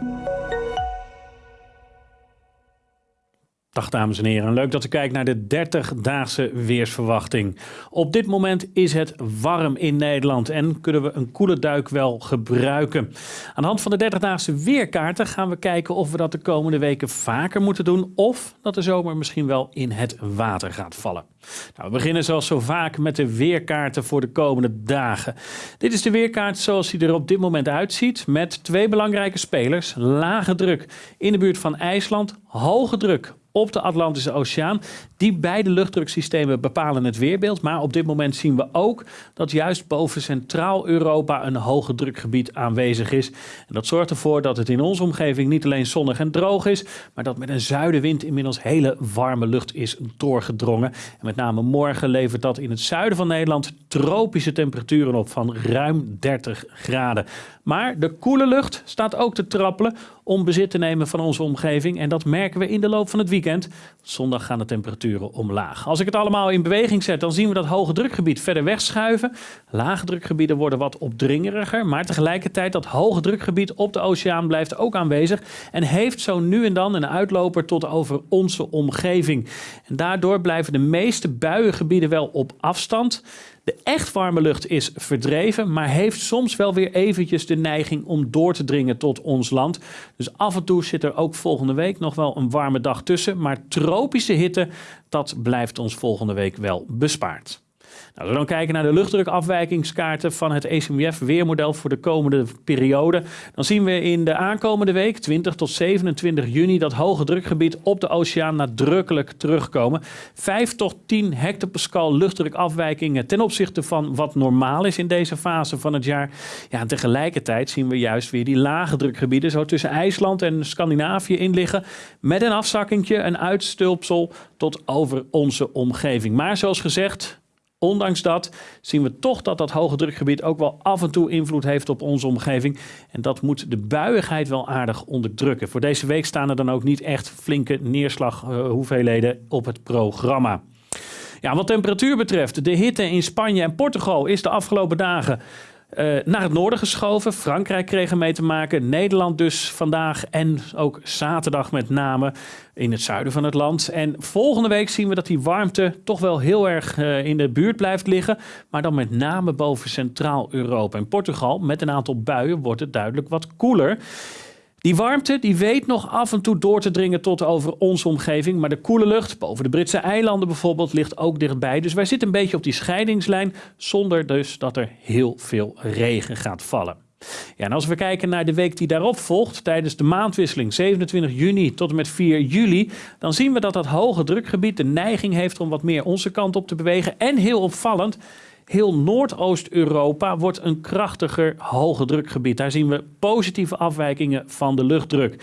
Thank you. Dag dames en heren, leuk dat u kijkt naar de 30-daagse weersverwachting. Op dit moment is het warm in Nederland en kunnen we een koele duik wel gebruiken. Aan de hand van de 30-daagse weerkaarten gaan we kijken of we dat de komende weken vaker moeten doen of dat de zomer misschien wel in het water gaat vallen. Nou, we beginnen zoals zo vaak met de weerkaarten voor de komende dagen. Dit is de weerkaart zoals die er op dit moment uitziet met twee belangrijke spelers. Lage druk in de buurt van IJsland, hoge druk op de Atlantische Oceaan. Die beide luchtdruksystemen bepalen het weerbeeld. Maar op dit moment zien we ook dat juist boven Centraal-Europa een hoge drukgebied aanwezig is. En dat zorgt ervoor dat het in onze omgeving niet alleen zonnig en droog is, maar dat met een zuidenwind inmiddels hele warme lucht is doorgedrongen. En met name morgen levert dat in het zuiden van Nederland tropische temperaturen op van ruim 30 graden. Maar de koele lucht staat ook te trappelen om bezit te nemen van onze omgeving. En dat merken we in de loop van het weekend. Zondag gaan de temperaturen omlaag. Als ik het allemaal in beweging zet, dan zien we dat hoge drukgebied verder wegschuiven. Lage drukgebieden worden wat opdringeriger. Maar tegelijkertijd dat hoge drukgebied op de oceaan blijft ook aanwezig. En heeft zo nu en dan een uitloper tot over onze omgeving. En daardoor blijven de meeste buiengebieden wel op afstand. De echt warme lucht is verdreven, maar heeft soms wel weer eventjes de neiging om door te dringen tot ons land. Dus af en toe zit er ook volgende week nog wel een warme dag tussen. Maar tropische hitte, dat blijft ons volgende week wel bespaard. Nou, als we dan kijken naar de luchtdrukafwijkingskaarten van het ECMWF weermodel voor de komende periode, dan zien we in de aankomende week, 20 tot 27 juni, dat hoge drukgebied op de oceaan nadrukkelijk terugkomen. 5 tot 10 hectopascal luchtdrukafwijkingen ten opzichte van wat normaal is in deze fase van het jaar. Ja, tegelijkertijd zien we juist weer die lage drukgebieden zo tussen IJsland en Scandinavië in liggen, met een afzakkingje, een uitstulpsel tot over onze omgeving. Maar zoals gezegd, Ondanks dat zien we toch dat dat hoge drukgebied ook wel af en toe invloed heeft op onze omgeving. En dat moet de buiigheid wel aardig onderdrukken. Voor deze week staan er dan ook niet echt flinke neerslaghoeveelheden op het programma. Ja, wat temperatuur betreft, de hitte in Spanje en Portugal is de afgelopen dagen uh, naar het noorden geschoven. Frankrijk kreeg er mee te maken. Nederland dus vandaag en ook zaterdag met name in het zuiden van het land. En volgende week zien we dat die warmte toch wel heel erg uh, in de buurt blijft liggen. Maar dan met name boven Centraal-Europa. En Portugal met een aantal buien wordt het duidelijk wat koeler. Die warmte die weet nog af en toe door te dringen tot over onze omgeving. Maar de koele lucht boven de Britse eilanden bijvoorbeeld ligt ook dichtbij. Dus wij zitten een beetje op die scheidingslijn zonder dus dat er heel veel regen gaat vallen. Ja, en als we kijken naar de week die daarop volgt, tijdens de maandwisseling 27 juni tot en met 4 juli, dan zien we dat dat hoge drukgebied de neiging heeft om wat meer onze kant op te bewegen. En heel opvallend, Heel Noordoost-Europa wordt een krachtiger hoge drukgebied. Daar zien we positieve afwijkingen van de luchtdruk.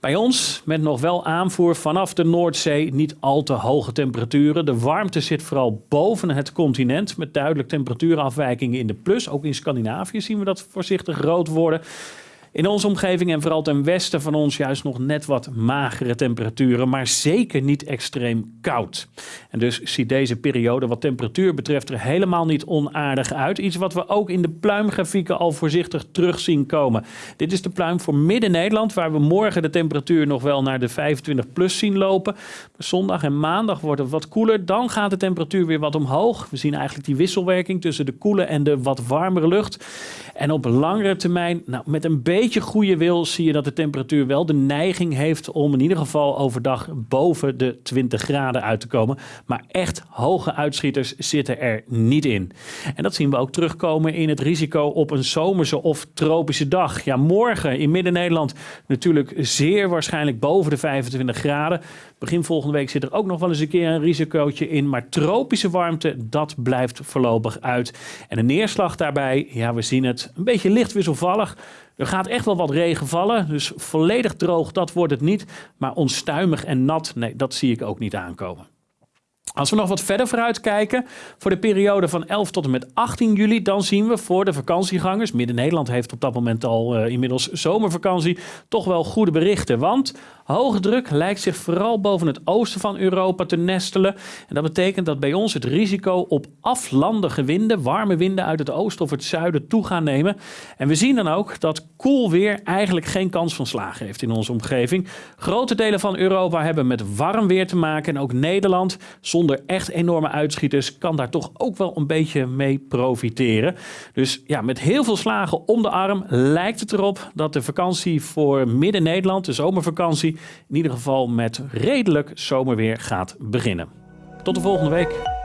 Bij ons met nog wel aanvoer vanaf de Noordzee niet al te hoge temperaturen. De warmte zit vooral boven het continent met duidelijk temperatuurafwijkingen in de plus. Ook in Scandinavië zien we dat voorzichtig rood worden. In onze omgeving en vooral ten westen van ons juist nog net wat magere temperaturen, maar zeker niet extreem koud. En dus ziet deze periode wat temperatuur betreft er helemaal niet onaardig uit. Iets wat we ook in de pluimgrafieken al voorzichtig terug zien komen. Dit is de pluim voor Midden-Nederland, waar we morgen de temperatuur nog wel naar de 25 plus zien lopen. Zondag en maandag wordt het wat koeler. Dan gaat de temperatuur weer wat omhoog. We zien eigenlijk die wisselwerking tussen de koele en de wat warmere lucht. En op langere termijn, nou, met een beetje beetje goede wil zie je dat de temperatuur wel de neiging heeft om in ieder geval overdag boven de 20 graden uit te komen. Maar echt hoge uitschieters zitten er niet in. En dat zien we ook terugkomen in het risico op een zomerse of tropische dag. Ja, morgen in Midden-Nederland natuurlijk zeer waarschijnlijk boven de 25 graden. Begin volgende week zit er ook nog wel eens een keer een risicootje in. Maar tropische warmte, dat blijft voorlopig uit. En de neerslag daarbij, ja, we zien het een beetje licht wisselvallig. Er gaat echt wel wat regen vallen, dus volledig droog, dat wordt het niet. Maar onstuimig en nat, nee, dat zie ik ook niet aankomen. Als we nog wat verder vooruit kijken, voor de periode van 11 tot en met 18 juli, dan zien we voor de vakantiegangers, Midden-Nederland heeft op dat moment al uh, inmiddels zomervakantie, toch wel goede berichten. Want hoge druk lijkt zich vooral boven het oosten van Europa te nestelen. En dat betekent dat bij ons het risico op aflandige winden, warme winden uit het oosten of het zuiden toe gaan nemen. En we zien dan ook dat koel weer eigenlijk geen kans van slagen heeft in onze omgeving. Grote delen van Europa hebben met warm weer te maken en ook Nederland zonder echt enorme uitschieters kan daar toch ook wel een beetje mee profiteren. Dus ja, met heel veel slagen om de arm lijkt het erop dat de vakantie voor Midden-Nederland, de zomervakantie, in ieder geval met redelijk zomerweer gaat beginnen. Tot de volgende week.